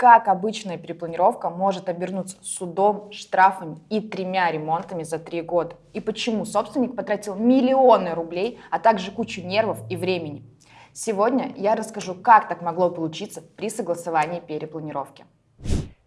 как обычная перепланировка может обернуться судом, штрафами и тремя ремонтами за три года. И почему собственник потратил миллионы рублей, а также кучу нервов и времени. Сегодня я расскажу, как так могло получиться при согласовании перепланировки.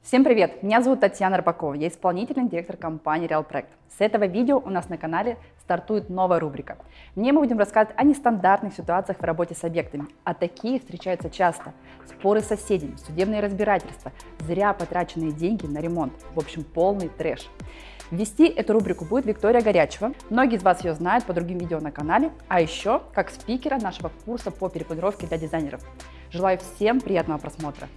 Всем привет! Меня зовут Татьяна Рыбакова, я исполнительный директор компании Real Проект. С этого видео у нас на канале стартует новая рубрика. В ней мы будем рассказывать о нестандартных ситуациях в работе с объектами, а такие встречаются часто. Споры с соседями, судебные разбирательства, зря потраченные деньги на ремонт, в общем полный трэш. Вести эту рубрику будет Виктория Горячева. Многие из вас ее знают по другим видео на канале, а еще как спикера нашего курса по перепланировке для дизайнеров. Желаю всем приятного просмотра!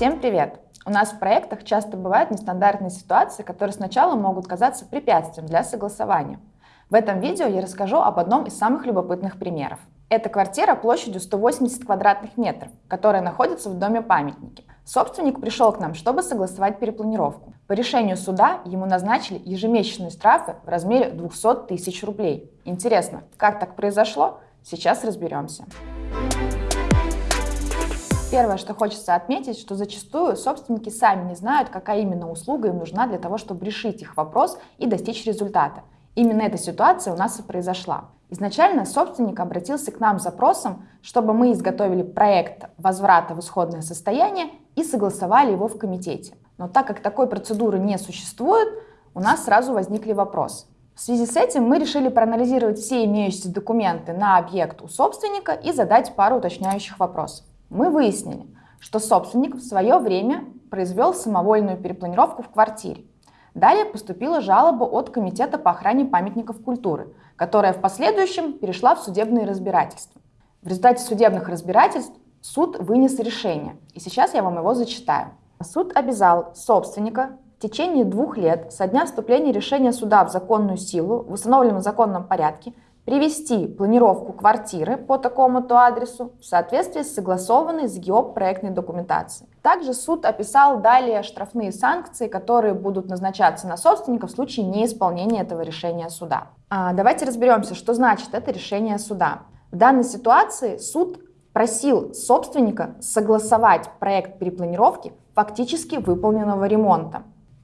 Всем привет! У нас в проектах часто бывают нестандартные ситуации, которые сначала могут казаться препятствием для согласования. В этом видео я расскажу об одном из самых любопытных примеров. Это квартира площадью 180 квадратных метров, которая находится в доме памятники. Собственник пришел к нам, чтобы согласовать перепланировку. По решению суда ему назначили ежемесячные штрафы в размере 200 тысяч рублей. Интересно, как так произошло? Сейчас разберемся. Первое, что хочется отметить, что зачастую собственники сами не знают, какая именно услуга им нужна для того, чтобы решить их вопрос и достичь результата. Именно эта ситуация у нас и произошла. Изначально собственник обратился к нам с запросом, чтобы мы изготовили проект возврата в исходное состояние и согласовали его в комитете. Но так как такой процедуры не существует, у нас сразу возникли вопросы. В связи с этим мы решили проанализировать все имеющиеся документы на объект у собственника и задать пару уточняющих вопросов мы выяснили, что собственник в свое время произвел самовольную перепланировку в квартире. Далее поступила жалоба от Комитета по охране памятников культуры, которая в последующем перешла в судебные разбирательства. В результате судебных разбирательств суд вынес решение, и сейчас я вам его зачитаю. Суд обязал собственника в течение двух лет со дня вступления решения суда в законную силу в установленном законном порядке привести планировку квартиры по такому-то адресу в соответствии с согласованной с ГИОП проектной документацией. Также суд описал далее штрафные санкции, которые будут назначаться на собственника в случае неисполнения этого решения суда. А, давайте разберемся, что значит это решение суда. В данной ситуации суд просил собственника согласовать проект перепланировки фактически выполненного ремонта.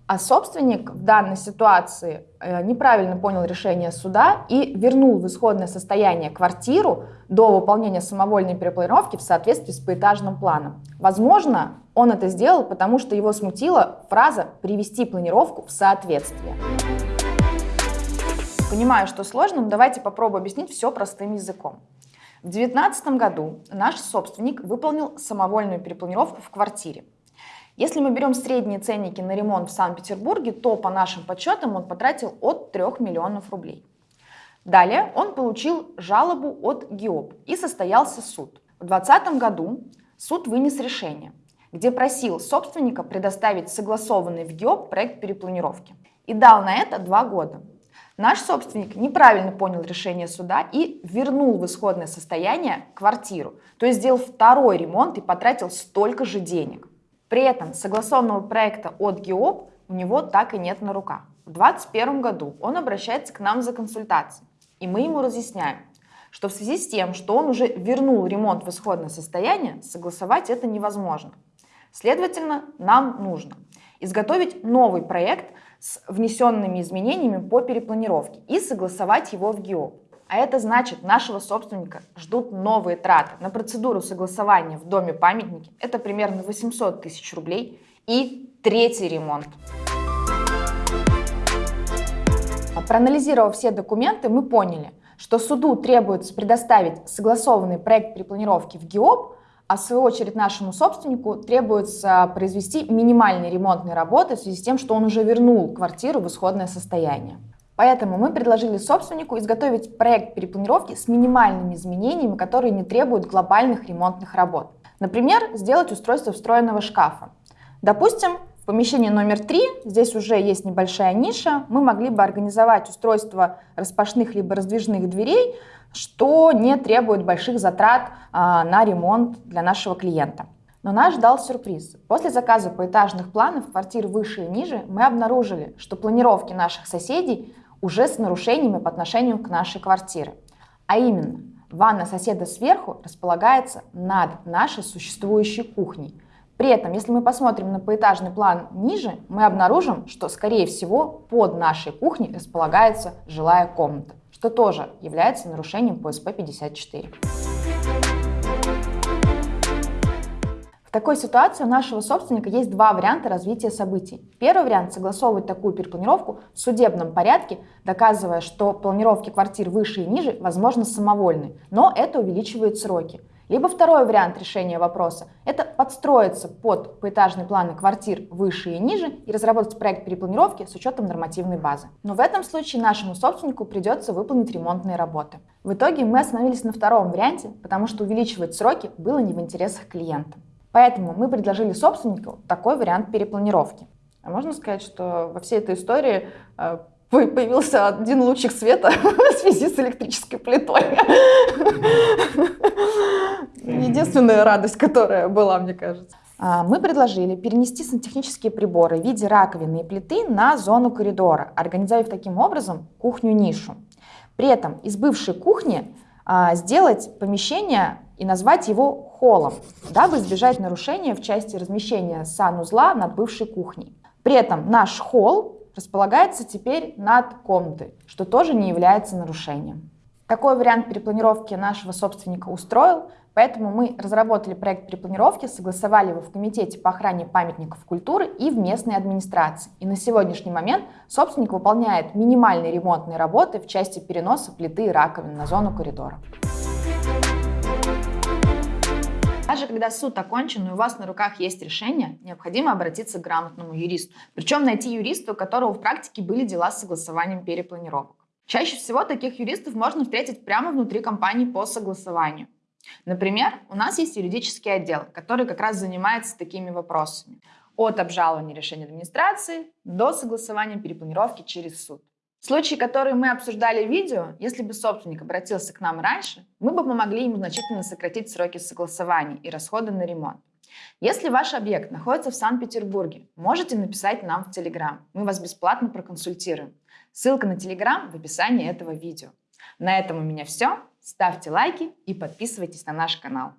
А собственник в данной ситуации э, неправильно понял решение суда и вернул в исходное состояние квартиру до выполнения самовольной перепланировки в соответствии с поэтажным планом. Возможно, он это сделал, потому что его смутила фраза «привести планировку в соответствие». Понимаю, что сложно, но давайте попробую объяснить все простым языком. В 2019 году наш собственник выполнил самовольную перепланировку в квартире. Если мы берем средние ценники на ремонт в Санкт-Петербурге, то по нашим подсчетам он потратил от 3 миллионов рублей. Далее он получил жалобу от ГИОП и состоялся суд. В 2020 году суд вынес решение, где просил собственника предоставить согласованный в ГИОП проект перепланировки и дал на это два года. Наш собственник неправильно понял решение суда и вернул в исходное состояние квартиру, то есть сделал второй ремонт и потратил столько же денег. При этом согласованного проекта от ГИОП у него так и нет на руках. В 2021 году он обращается к нам за консультацией, и мы ему разъясняем, что в связи с тем, что он уже вернул ремонт в исходное состояние, согласовать это невозможно. Следовательно, нам нужно изготовить новый проект с внесенными изменениями по перепланировке и согласовать его в ГИОП. А это значит, нашего собственника ждут новые траты на процедуру согласования в доме памятники. Это примерно 800 тысяч рублей и третий ремонт. Проанализировав все документы, мы поняли, что суду требуется предоставить согласованный проект перепланировки в ГИОП, а в свою очередь нашему собственнику требуется произвести минимальные ремонтные работы в связи с тем, что он уже вернул квартиру в исходное состояние. Поэтому мы предложили собственнику изготовить проект перепланировки с минимальными изменениями, которые не требуют глобальных ремонтных работ. Например, сделать устройство встроенного шкафа. Допустим, в помещении номер три, здесь уже есть небольшая ниша, мы могли бы организовать устройство распашных либо раздвижных дверей, что не требует больших затрат а, на ремонт для нашего клиента. Но нас ждал сюрприз. После заказа поэтажных планов квартир выше и ниже мы обнаружили, что планировки наших соседей уже с нарушениями по отношению к нашей квартире. А именно, Ванна соседа сверху располагается над нашей существующей кухней. При этом, если мы посмотрим на поэтажный план ниже, мы обнаружим, что, скорее всего, под нашей кухней располагается жилая комната, что тоже является нарушением по СП-54. В такой ситуации у нашего собственника есть два варианта развития событий. Первый вариант – согласовывать такую перепланировку в судебном порядке, доказывая, что планировки квартир выше и ниже возможно самовольны, но это увеличивает сроки. Либо второй вариант решения вопроса – это подстроиться под поэтажные планы квартир выше и ниже и разработать проект перепланировки с учетом нормативной базы. Но в этом случае нашему собственнику придется выполнить ремонтные работы. В итоге мы остановились на втором варианте, потому что увеличивать сроки было не в интересах клиента. Поэтому мы предложили собственнику такой вариант перепланировки. А можно сказать, что во всей этой истории э, появился один лучик света в связи с электрической плитой. Единственная радость, которая была, мне кажется. А, мы предложили перенести сантехнические приборы в виде раковины и плиты на зону коридора, организовав таким образом кухню-нишу. При этом из бывшей кухни а, сделать помещение и назвать его холлом, дабы избежать нарушения в части размещения санузла над бывшей кухней. При этом наш холл располагается теперь над комнатой, что тоже не является нарушением. Такой вариант перепланировки нашего собственника устроил, поэтому мы разработали проект перепланировки, согласовали его в Комитете по охране памятников культуры и в местной администрации. И на сегодняшний момент собственник выполняет минимальные ремонтные работы в части переноса плиты и раковин на зону коридора. Даже когда суд окончен и у вас на руках есть решение, необходимо обратиться к грамотному юристу. Причем найти юриста, у которого в практике были дела с согласованием перепланировок. Чаще всего таких юристов можно встретить прямо внутри компании по согласованию. Например, у нас есть юридический отдел, который как раз занимается такими вопросами. От обжалования решения администрации до согласования перепланировки через суд. Случаи, которые мы обсуждали в видео, если бы собственник обратился к нам раньше, мы бы помогли ему значительно сократить сроки согласования и расходы на ремонт. Если ваш объект находится в Санкт-Петербурге, можете написать нам в Телеграм. Мы вас бесплатно проконсультируем. Ссылка на Телеграм в описании этого видео. На этом у меня все. Ставьте лайки и подписывайтесь на наш канал.